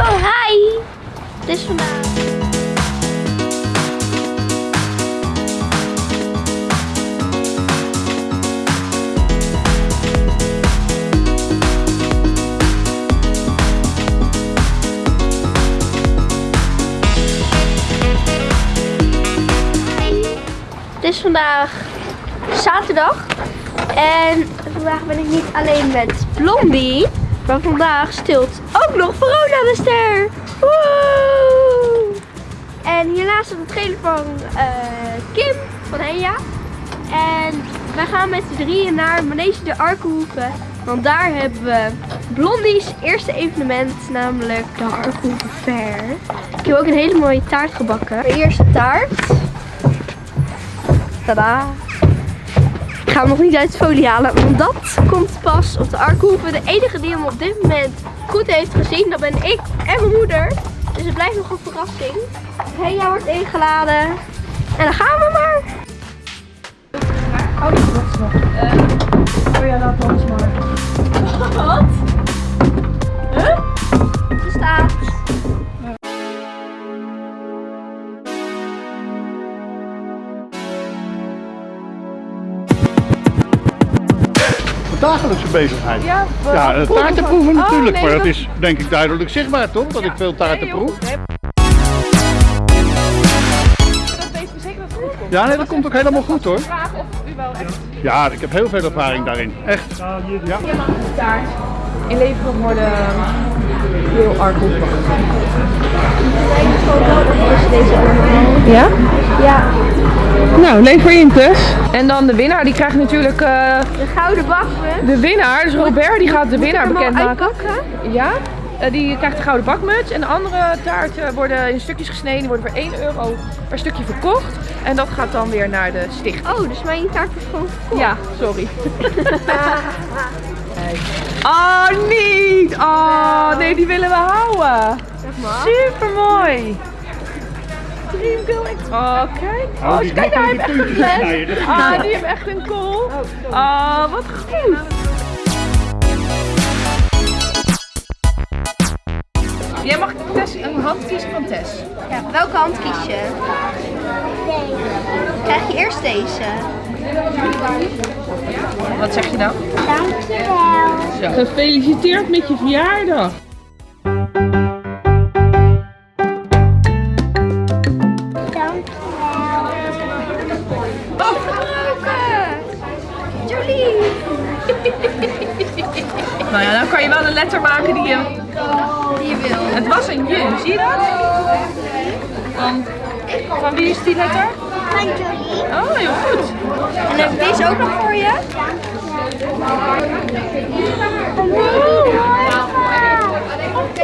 Oh, hi! Het is vandaag. Het is vandaag zaterdag. En vandaag ben ik niet alleen met Blondie. Maar vandaag stilt ook nog Verona de ster. Woe! En hiernaast staat de trailer van eh, Kim van Henja. En wij gaan met z'n drieën naar Manege de Arkenhoeven. Want daar hebben we Blondie's eerste evenement, namelijk de Arkenhoeven Fair. Ik heb ook een hele mooie taart gebakken. De eerste taart. Tada! Ik ga hem nog niet uit de folie halen, want dat komt pas op de Arkhoeven. De enige die hem op dit moment goed heeft gezien, dat ben ik en mijn moeder. Dus het blijft nog een verrassing. Henja wordt ingeladen. En dan gaan we maar. Oh, dat is nog. oh ja, laat ons maar. Dagelijkse bezigheid. Ja, we- Ja, eh, proeven taarten van- proeven Oh, natuurlijk, nee, maar dat dat- is denk ik duidelijk zichtbaar toch? Dat ik veel taarten Nee, proef. goed, hè. Dat weet u zeker dat het goed komt. Ja, nee, dat komt ook helemaal goed hoor. Vraag of u wel echt Ja, ik heb heel veel ervaring daarin. Echt. Ja. taart inleveren worden heel erg goed. Ja? Ja, Nou, lever in dus. En dan de winnaar, die krijgt natuurlijk eh, de gouden bakmuts. de winnaar. Dus Robert die gaat de winnaar Moet al bekendmaken. Ja, eh, die krijgt de gouden bakmuts. En de andere taarten worden in stukjes gesneden. Die worden voor 1 euro per stukje verkocht. En dat gaat dan weer naar de stichting. Oh, dus mijn taart wordt gewoon vol. Ja, sorry. Oh, niet! Oh, nee, die willen we houden. Zeg maar. Super mooi. Oh, kijk. Oh, die kijk, daar heb makkelijke echt een fles. Ah, die heeft echt een kool. Oh, wat goed. Jij mag Tess, een hand kiezen van Tess. Ja, welke hand kies je? Krijg je eerst deze. Wat zeg je dan? Dankjewel. Gefeliciteerd met je verjaardag. Oh! Nou ja, dan kan je wel een letter maken die je... Die je wil. Het was een je, zie je dat? Van, van wie is die letter? Van Jolie. Oh, heel goed. En heb ik deze ook nog voor je?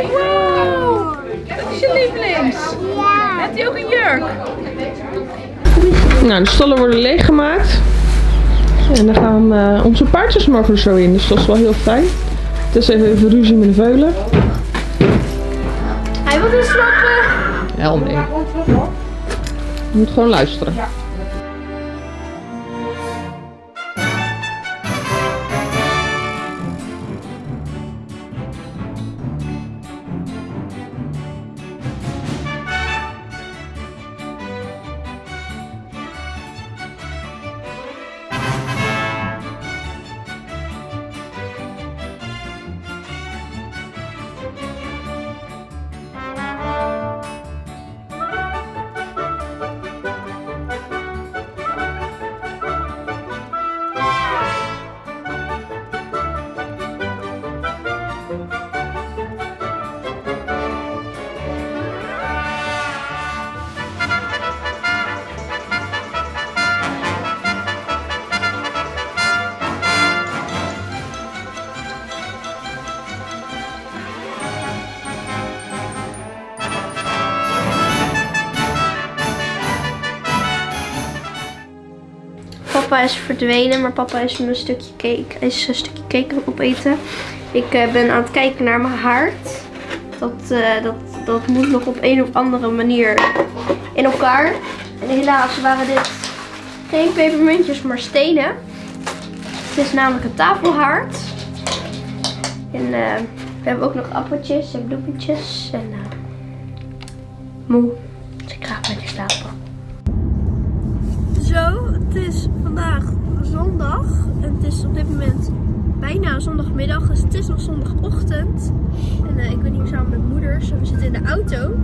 Wow. Dat is je lievelings. Ja. Heeft hij ook een jurk? Nou, de stallen worden leeggemaakt. En dan gaan eh, onze paardjes mogen er zo in, dus dat is wel heel fijn. Het is even, even ruzie met de veulen. Hij wil dus snappen. Hel nee. Moet gewoon luisteren. Papa is verdwenen, maar papa is een stukje cake. Is een stukje cake opeten. Ik eh, ben aan het kijken naar mijn haard. Dat, eh, dat, dat moet nog op een of andere manier in elkaar. En helaas waren dit geen pepermuntjes, maar stenen. Het is namelijk een tafelhaard. En eh, We hebben ook nog appeltjes en bloemetjes. En uh, moe. Dus ik ga lekker slapen. Het is vandaag zondag. En het is op dit moment bijna zondagmiddag. Dus het is nog zondagochtend. En uh, ik ben hier samen met moeders. We zitten in de auto.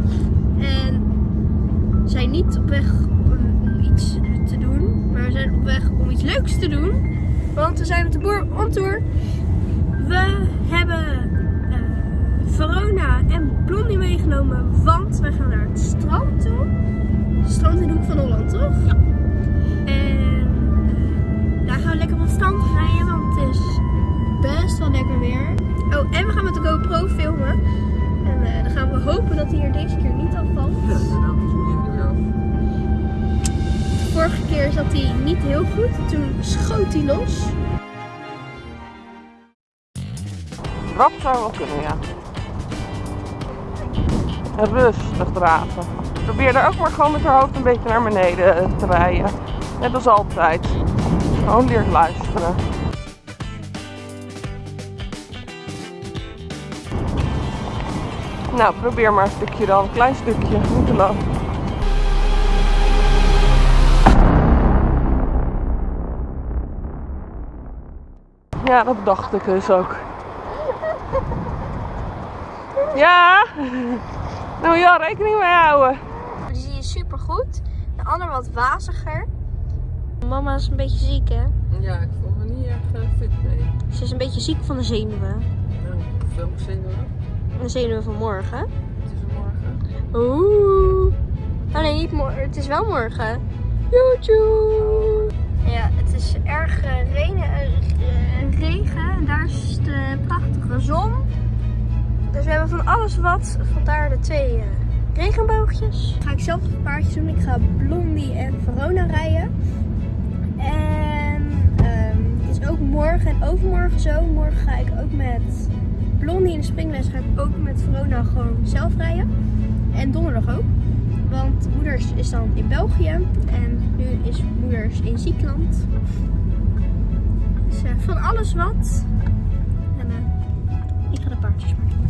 En we zijn niet op weg om iets te doen. Maar we zijn op weg om iets leuks te doen. Want we zijn met de boer on tour. We hebben uh, Verona en Blondie meegenomen. Want wij gaan naar het. Strand En uh, dan gaan we hopen dat hij er deze keer niet afvalt. Ja, nou, is niet weer af. De vorige keer zat hij niet heel goed. Toen schoot hij los. Dat zou wel kunnen, ja. En rustig draven. Probeer er ook maar gewoon met haar hoofd een beetje naar beneden te rijden. Net als altijd. Gewoon leert luisteren. Nou, probeer maar een stukje dan. Een klein stukje, niet te lang. Ja, dat dacht ik dus ook. Ja, daar moet je wel rekening mee houden. Die zie je super goed. De ander wat waziger. Mama is een beetje ziek, hè? Ja, ik voel me niet erg fit mee. Ze is een beetje ziek van de zenuwen. Nou, welke zenuwen? De zenuwen van morgen. Het is morgen. Oeh. Oh nee, niet morgen. Het is wel morgen. Joejoe. Ja, het is erg uh, regen, uh, regen. En daar is de prachtige zon. Dus we hebben van alles wat. Vandaar de twee uh, regenboogjes. Ga ik zelf een paardjes doen. Ik ga Blondie en Verona rijden. En um, het is ook morgen en overmorgen zo. Morgen ga ik ook met Blondie in de springles. Ga ik ook met Verona gewoon zelf rijden. En donderdag ook. Want moeders is dan in België. En nu is moeders in Ziekland. Dus uh, van alles wat. En uh, ik ga de paardjes maar doen.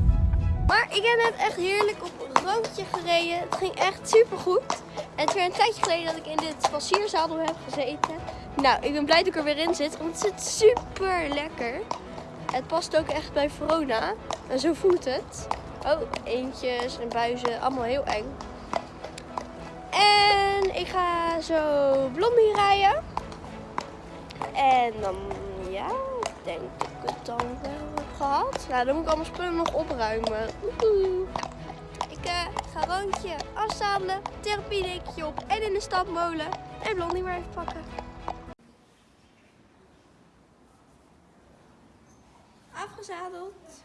Maar ik heb net echt heerlijk op een roontje gereden. Het ging echt super goed. En het is een tijdje geleden dat ik in dit passierzadel heb gezeten. Nou, ik ben blij dat ik er weer in zit. Want het zit super lekker. Het past ook echt bij Verona. En zo voelt het. Oh, eentjes en buizen. Allemaal heel eng. En ik ga zo Blondie rijden. En dan, ja, denk ik het dan wel heb gehad. Nou, dan moet ik allemaal spullen nog opruimen. Woehoe. Ik uh, ga rondje afzadelen, therapiedekje op en in de stapmolen. En Blondie maar even pakken. Afgezadeld.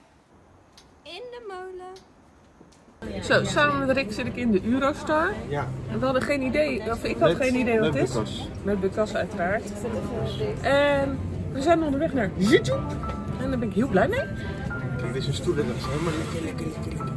In de molen. Zo, samen met Rick zit ik in de Eurostar. Ja. En we hadden geen idee, of ik had geen idee wat het is. Met Lucas uiteraard. En we zijn onderweg naar YouTube. En daar ben ik heel blij mee. Kijk, dit is een stoel en dat is helemaal lekker, lekker, lekker.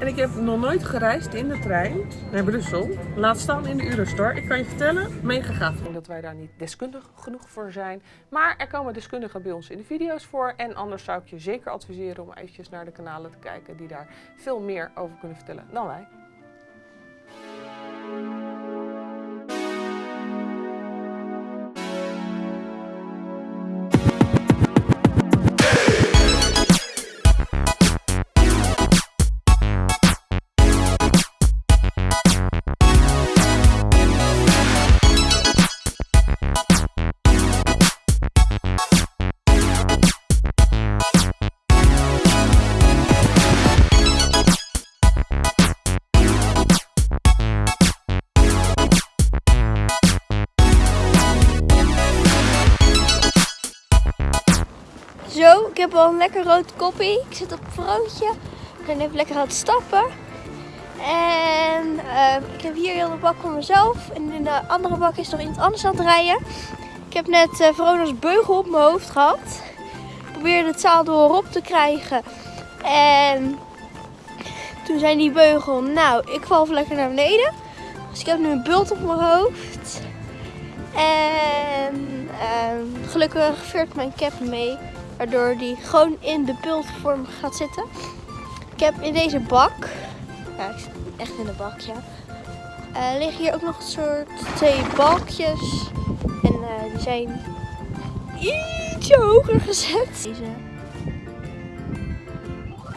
En ik heb nog nooit gereisd in de trein naar Brussel. Laat staan in de Eurostar. Ik kan je vertellen, mega gaaf. Ik denk dat wij daar niet deskundig genoeg voor zijn. Maar er komen deskundigen bij ons in de video's voor. En anders zou ik je zeker adviseren om eventjes naar de kanalen te kijken die daar veel meer over kunnen vertellen dan wij. Heb al een lekker rood koppie. Ik zit op een vrootje. Ik ben even lekker aan het stappen. En uh, ik heb hier heel de bak voor mezelf. En in de andere bak is nog iets anders aan het rijden. Ik heb net uh, Verona's beugel op mijn hoofd gehad. Ik probeerde het zadel erop te krijgen. En toen zei die beugel, nou, ik val lekker naar beneden. Dus ik heb nu een bult op mijn hoofd. En uh, gelukkig veert mijn cap mee. Waardoor die gewoon in de pultvorm gaat zitten. Ik heb in deze bak, ja ik zit echt in de bak ja. eh, liggen hier ook nog een soort twee balkjes. En eh, die zijn ietsje hoger gezet. Deze.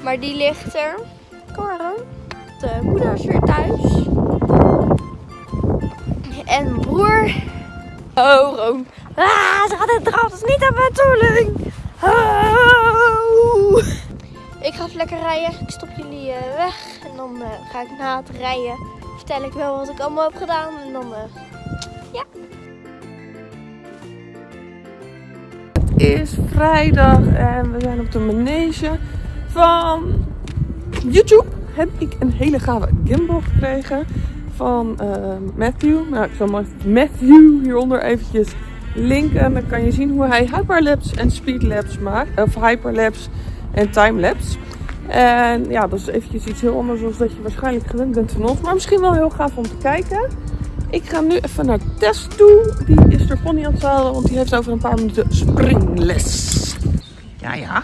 Maar die ligt er. Kom Roon. De moeder is weer thuis. En mijn broer. Oh, Roon. Ah, ze gaat het raam. Dat is niet aan mijn bedoeling. Oh. Ik ga even lekker rijden. Ik stop jullie eh, weg. En dan eh, ga ik na het rijden. Vertel ik wel wat ik allemaal heb gedaan. En dan, eh, ja. Het is vrijdag en we zijn op de manege van YouTube. Heb ik een hele gave gimbal gekregen van Matthew. Nou, ik zal maar Matthew hieronder eventjes linken. Dan kan je zien hoe hij hyperlapse en speedlapse maakt. Of hyperlapse en timelapse. En ja, dat is eventjes iets heel anders dan dat je waarschijnlijk gewend bent van ons. Maar misschien wel heel gaaf om te kijken. Ik ga nu even naar Tess toe. Die is er pony aan het zadelen, want die heeft over een paar minuten springles. Ja, ja.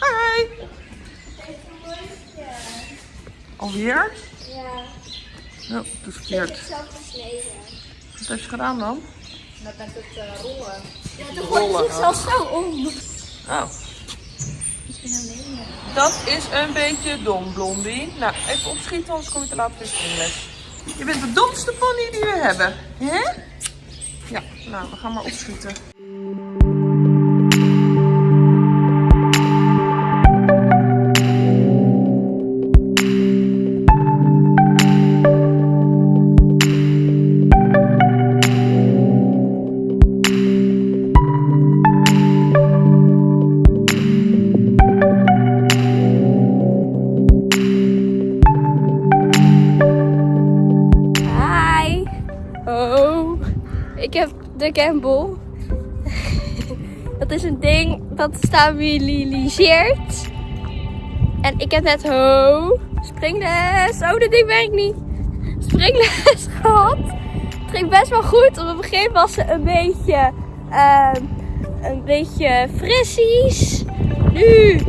Hi. Alweer? Ja, Oh, dat is verkeerd. zelf gesneden. Wat heb je gedaan dan? Ja, de grond zit zelfs zo om. Oh. Dat is een beetje dom, Blondie. Nou, even opschieten, anders kom je te laat voor je springles. Je bent de domste pony die we hebben. Hè? Ja, nou, we gaan maar opschieten. Heb de Campbell. Dat is een ding dat stabiliseert. En ik heb net ho springles. Oh, dit ding werkt niet. Springles gehad. Het ging best wel goed. Op het begin was ze een beetje, ehm, een beetje frissies. Nu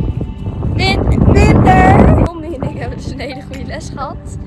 min- minder. Ik hebben dus een hele goede les gehad.